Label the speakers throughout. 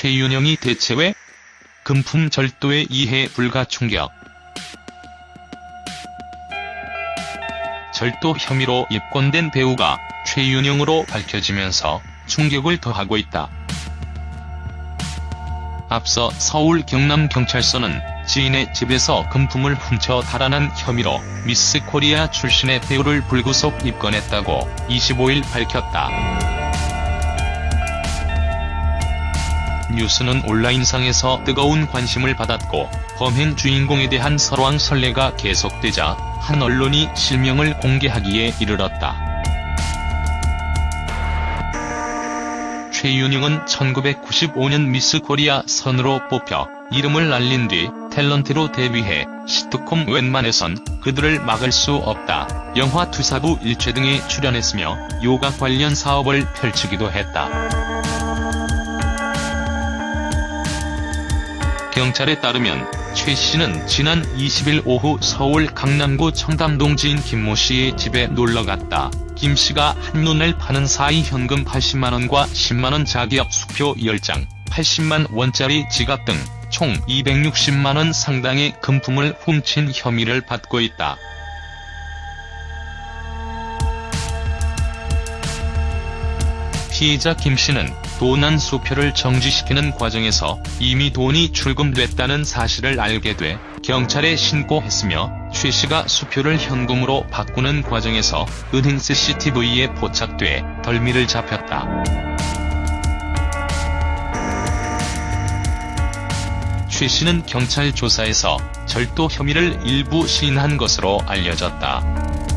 Speaker 1: 최윤영이 대체 왜? 금품 절도에 이해 불가 충격. 절도 혐의로 입건된 배우가 최윤영으로 밝혀지면서 충격을 더하고 있다. 앞서 서울 경남경찰서는 지인의 집에서 금품을 훔쳐 달아난 혐의로 미스 코리아 출신의 배우를 불구속 입건했다고 25일 밝혔다. 뉴스는 온라인상에서 뜨거운 관심을 받았고 범행 주인공에 대한 설왕설래가 계속되자 한 언론이 실명을 공개하기에 이르렀다. 최윤영은 1995년 미스 코리아 선으로 뽑혀 이름을 날린 뒤 탤런트로 데뷔해 시트콤 웬만해선 그들을 막을 수 없다. 영화 투사부 일체 등에 출연했으며 요가 관련 사업을 펼치기도 했다. 경찰에 따르면 최 씨는 지난 20일 오후 서울 강남구 청담동 지인 김모 씨의 집에 놀러갔다. 김 씨가 한눈을 파는 사이 현금 80만원과 10만원 자기업 수표 10장, 80만 원짜리 지갑 등 총 260만원 상당의 금품을 훔친 혐의를 받고 있다. 피해자 김 씨는 도난 수표를 정지시키는 과정에서 이미 돈이 출금됐다는 사실을 알게 돼 경찰에 신고했으며 최 씨가 수표를 현금으로 바꾸는 과정에서 은행 CCTV에 포착돼 덜미를 잡혔다. 최 씨는 경찰 조사에서 절도 혐의를 일부 시인한 것으로 알려졌다.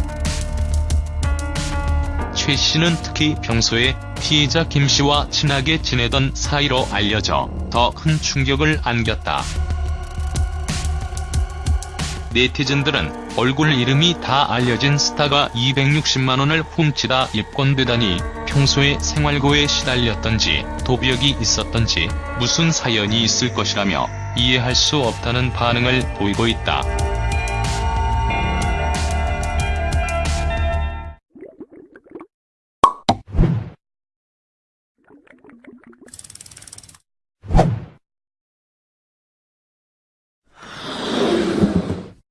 Speaker 1: 최 씨는 특히 평소에 피해자 김 씨와 친하게 지내던 사이로 알려져 더 큰 충격을 안겼다. 네티즌들은 얼굴 이름이 다 알려진 스타가 260만원을 훔치다 입건되다니 평소에 생활고에 시달렸던지 도벽이 있었던지 무슨 사연이 있을 것이라며 이해할 수 없다는 반응을 보이고 있다.